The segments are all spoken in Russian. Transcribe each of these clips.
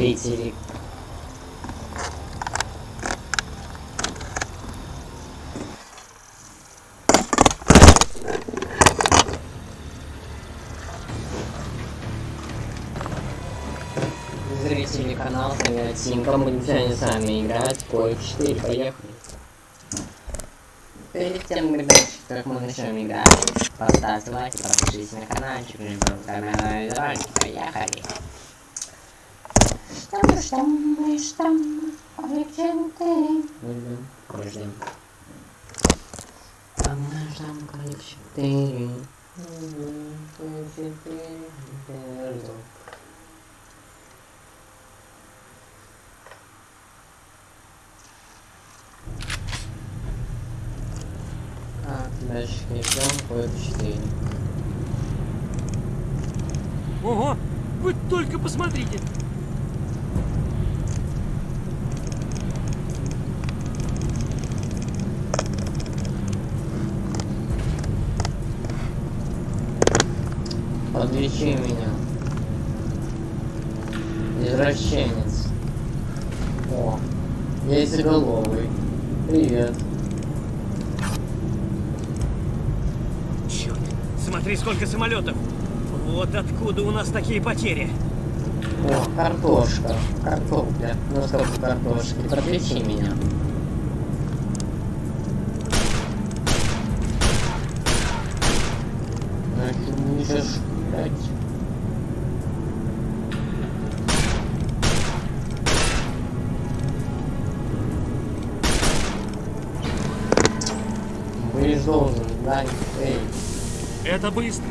просто зрители. Канала Привет Симка, будем сегодня с вами играть в Кой 4, поехали. Перед тем, как мы начнем играть, поставьте лайк подпишитесь на каналчик, не забывайте ролики, поехали. Штам, штам, штам, коллекционный. Ждем, ждем. Там наш там колик 4. Колик 4. Ждем. Так, дальше ждем колик 4. Ого! Вы только посмотрите! Подлечи меня. Извращенец. О, яйцеголовый. Привет. Черт! Смотри, сколько самолетов! Вот откуда у нас такие потери! О, картошка. Картопля. Ну сколько картошки? Подлечи меня. Ну, ты можешь, Это быстро!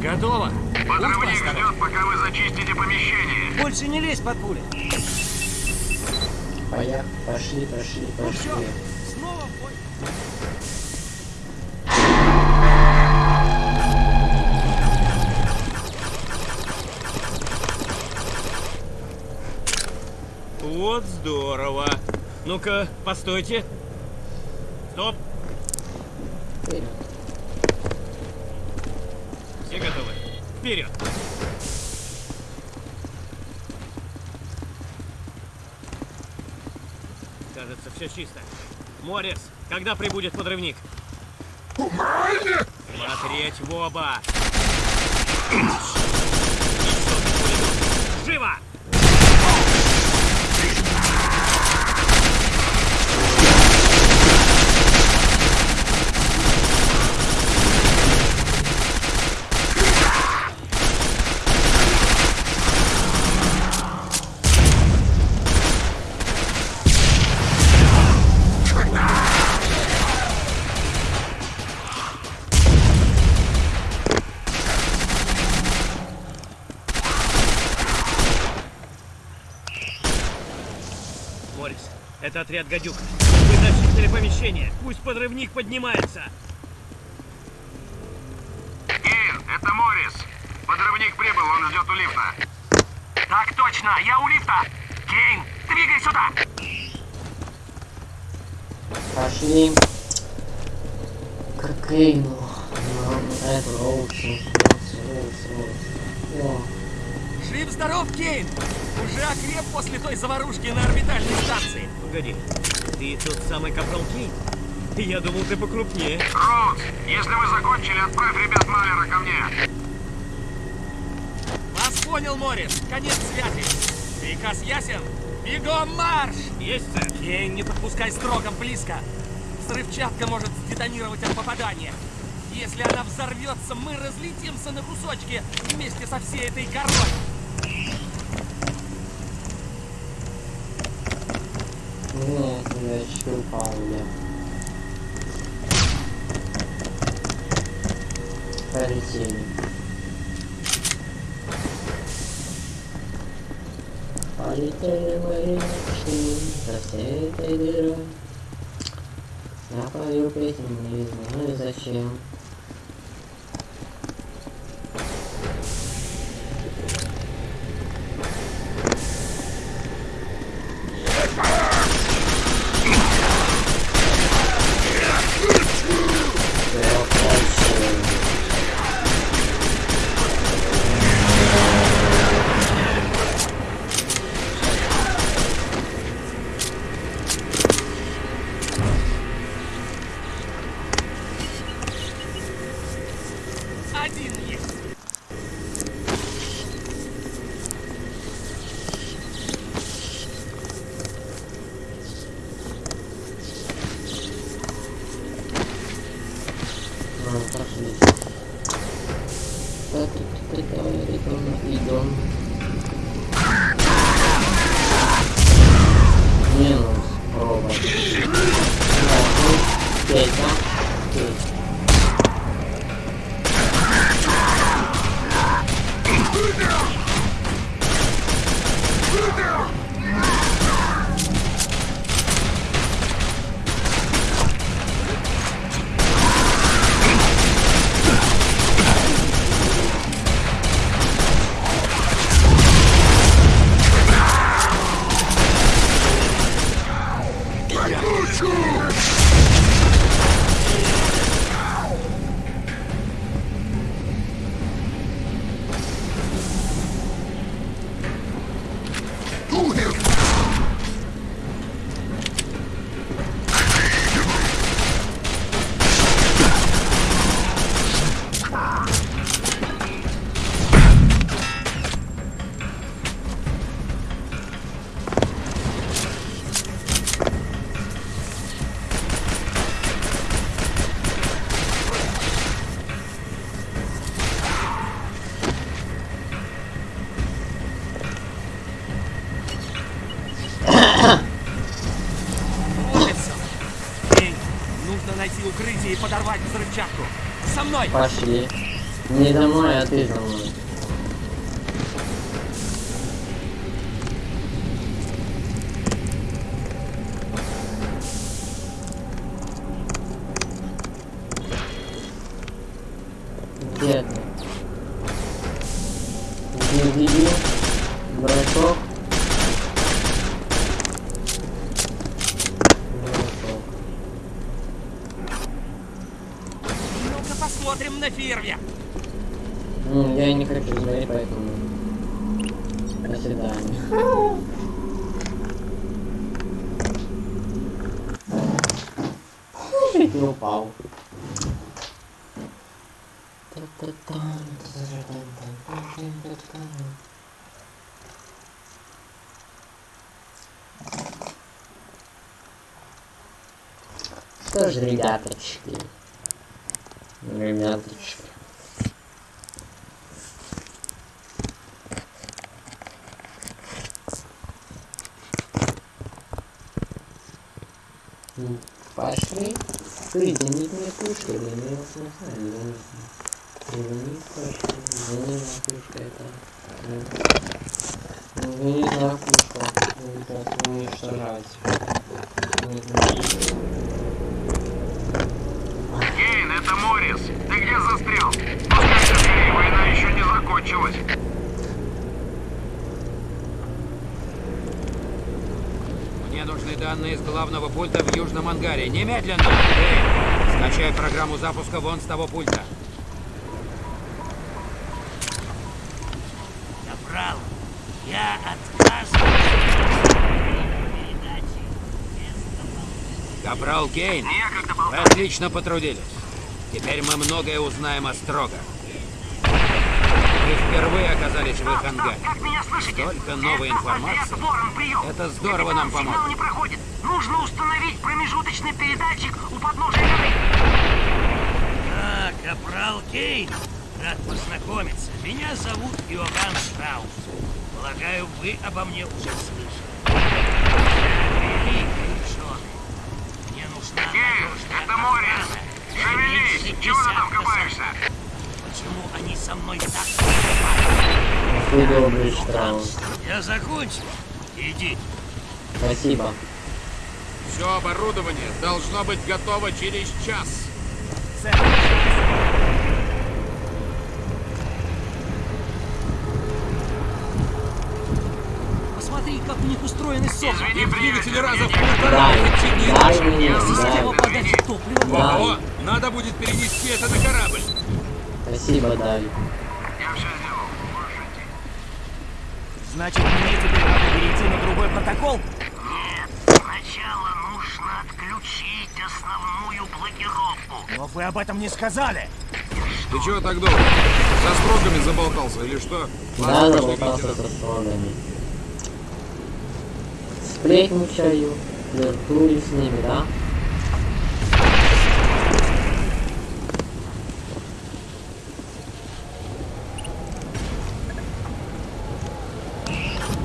Готово! Подрывник ждет, пока вы зачистите помещение. Больше не лезь под пули! поехали, пошли, пошли, Ну пошли. все, снова в бой! Вот здорово! Ну-ка, постойте! Стоп! Вперед. Все готовы? Вперед! Кажется, все чисто. Морис, когда прибудет подрывник? Смотреть в оба! Живо! Морис, это отряд гадюк. Вы зачистили помещение. Пусть подрывник поднимается. Кейн, это Моррис. Подрывник прибыл, он ждет у лифта. Так точно, я у лифта. Кейн, двигай сюда. Пошли к Кейну. Ну, это Роуч, Роуч. Жив здоров, Кейн! Уже окреп после той заварушки на орбитальной станции. Погоди, ты тот самый капрал Кейн? Я думал, ты покрупнее. Роудс, если вы закончили, отправь ребят Малера ко мне. Вас понял, Морис. Конец связи. Приказ ясен. Бегом марш! Есть, сэр. Кейн, не подпускай строгом близко. Взрывчатка может сдетонировать от попадания. Если она взорвется, мы разлетимся на кусочки вместе со всей этой горой. Нет, я. Полетели. Полетели со всей этой дырой. Я пою песню, не знаю зачем. Пошли. Не за мной, а ты за. Где ты? Не видел? Бросок? Бросок. Ну-ка посмотрим на фейерверк. Ну, я не хочу смотреть, поэтому... До свидания. Упал. Что ж, ребяточки. Ребяточки. Пошли. Соединить пушку, или не не знаю, я не. Соединить пушку, извини, пушка это. э, Извини за пушку, как уничтожать. Не знаю. Кейн, это Моррис. Ты где застрял? Скорее, война еще не закончилась. Мне нужны данные с главного пульта в Южном ангаре. Немедленно! Эй, скачай программу запуска вон с того пульта. Капрал, я отказываюсь. Капрал Кейн, вы отлично потрудились. Теперь мы многое узнаем о Строго. Вы впервые оказались в их ангаре. Как меня слышите? Столько новой Это информации. Ворон. Это здорово нам Капитан, поможет. Сигнал не проходит. Нужно установить промежуточный передатчик у подножия горы. Капрал Кейн, рад познакомиться. Меня зовут Иоганн Штраус. Полагаю, вы обо мне уже слышали. Я великий ученый. Мне нужна надежная это. Не Шевелись. Чего ты там копаешься? Почему они со мной так Ты добрый Штраус. Я закончил. Иди. Спасибо. Все оборудование должно быть готово через час. Посмотри, как у них устроены сопли. Извини, Двигатели раза в полтора эффективнее нашего. Система подачи топлива. Да. Ого, надо будет перенести это на корабль. Спасибо, Давид. Я все сделал. Можешь идти. Значит, мне теперь надо перейти на другой протокол? Нет, сначала нужно отключить основную блокировку. Но вы об этом не сказали. Ты чего так долго? Со строгами заболтался или что? Да, Ладно, заболтался со строгами. Сплетничаю, флиртую с ними, да?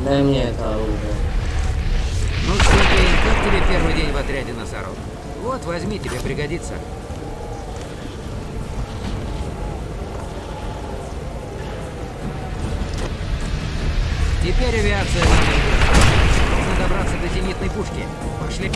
Дай мне это оружие. Ну что, Кейн, как тебе первый день в отряде носорог? Вот, возьми, тебе пригодится. Теперь авиация. Нужно добраться до зенитной пушки. Пошли.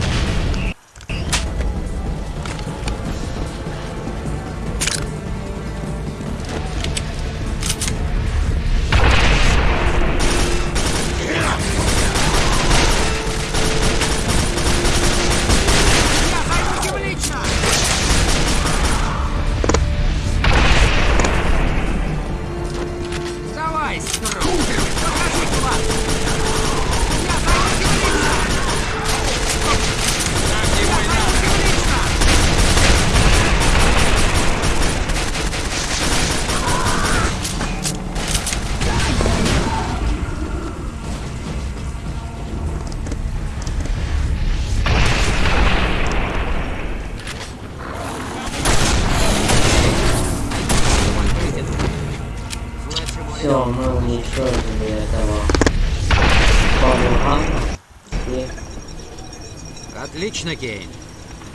Отлично, Кейн.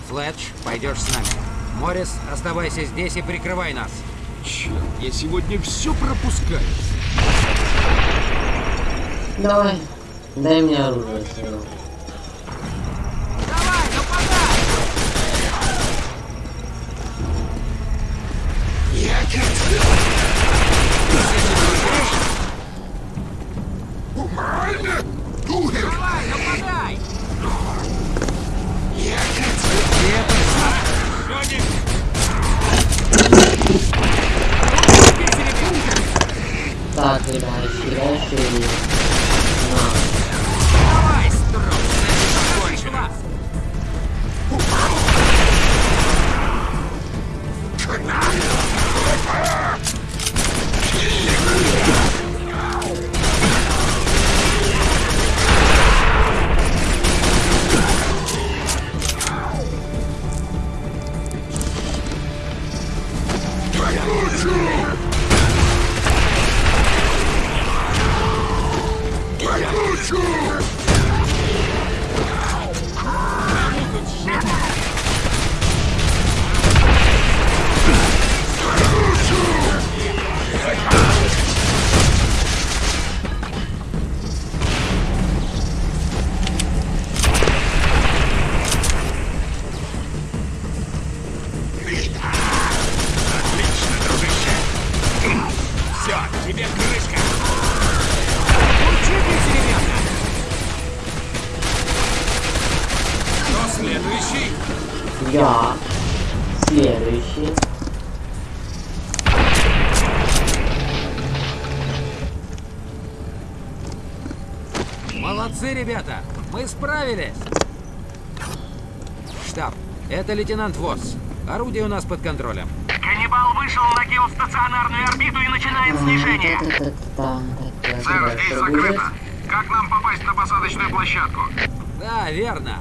Флетч, пойдешь с нами. Моррис, оставайся здесь и прикрывай нас. Черт, я сегодня все пропускаю. давай, дай мне оружие. Давай, нападай! Давай, Так, ребятки, дальше и... На. Справились! Штаб, это лейтенант Восс. Орудие у нас под контролем. Каннибал вышел на геостационарную орбиту и начинает снижение. Сэр, здесь закрыто. Как нам попасть на посадочную площадку? Да, верно.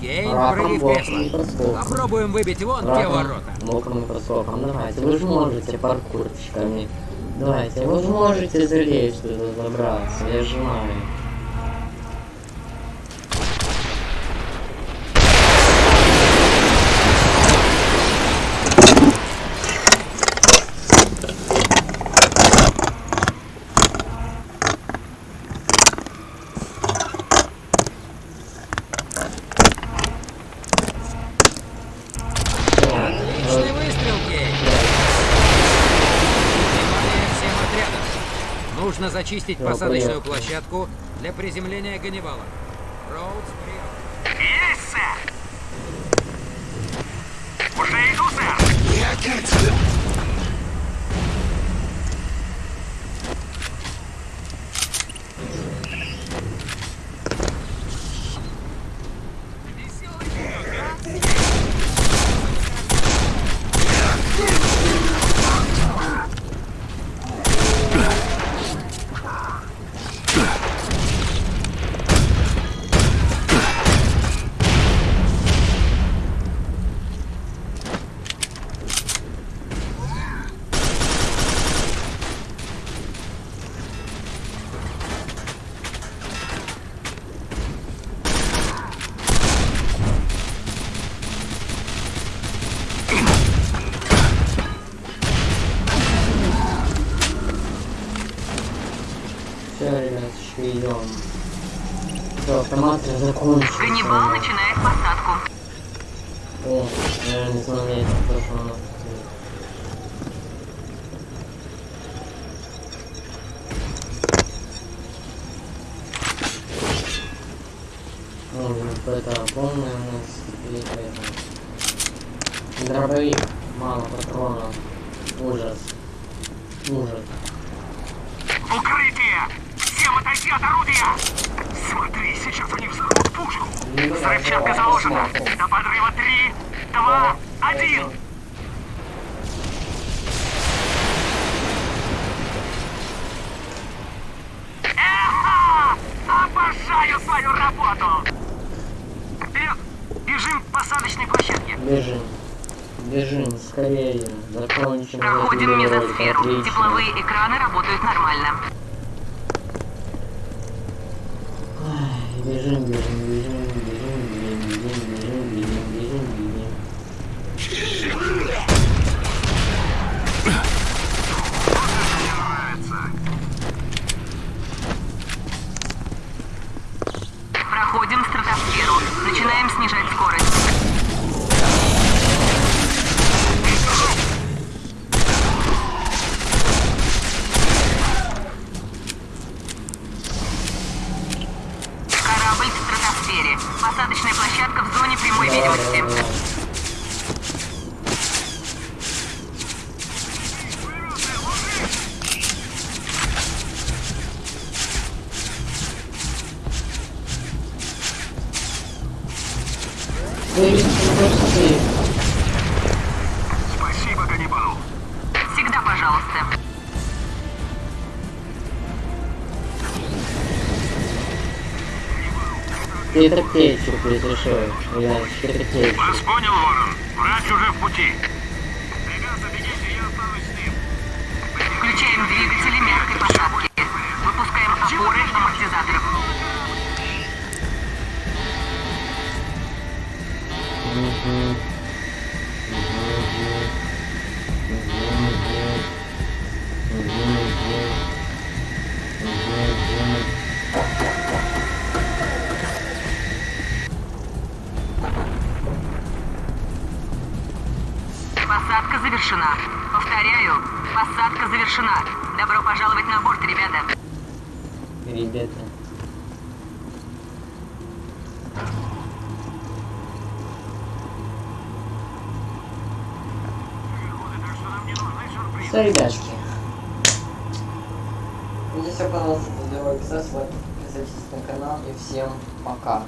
Кейн, Раком, прыгай в кресло. Попробуем выбить вон те Раком, ворота. боком и подскоком. Давайте, вы же можете паркурчиками. Давайте, вы же можете залезть туда, забраться, я же знаю. Отличный выстрел, Кейн. Внимание всем отрядам. Нужно зачистить Да, посадочную площадку для приземления Ганнибала. Роудс, прием. Есть, сэр! Уже иду, сэр! Реально шмеем. Все, автомат закончился. Ганнибал начинает посадку. О, я не знаю, я ну, это прошло. Нужно какой-то огромный у нас это. Дробовик, мало патронов. Ужас. Ужас. Отойти от орудия! Смотри, сейчас они взорвут пушку! Взрывчатка заложена! До подрыва три, два, один! Эха! Обожаю свою работу! Вперед! Бежим к посадочной площадке! Бежим. Бежим, скорее. Закончим Проходим мезосферу. Отлично. Тепловые экраны работают нормально. 你是 ne 是 Спасибо, Ганнибал! Всегда пожалуйста. Питер Кейчу разрешил. Я Питер Кейчу. Вас понял, Ворон. Врач уже в пути. Ребята, бегите, я останусь с ним. Включаем двигатели мягкой посадки. Выпускаем опоры амортизаторов. Посадка завершена. Повторяю, посадка завершена. Все, ребятки. Здесь оказалось, сделаю писать, подписывайтесь на канал и всем пока.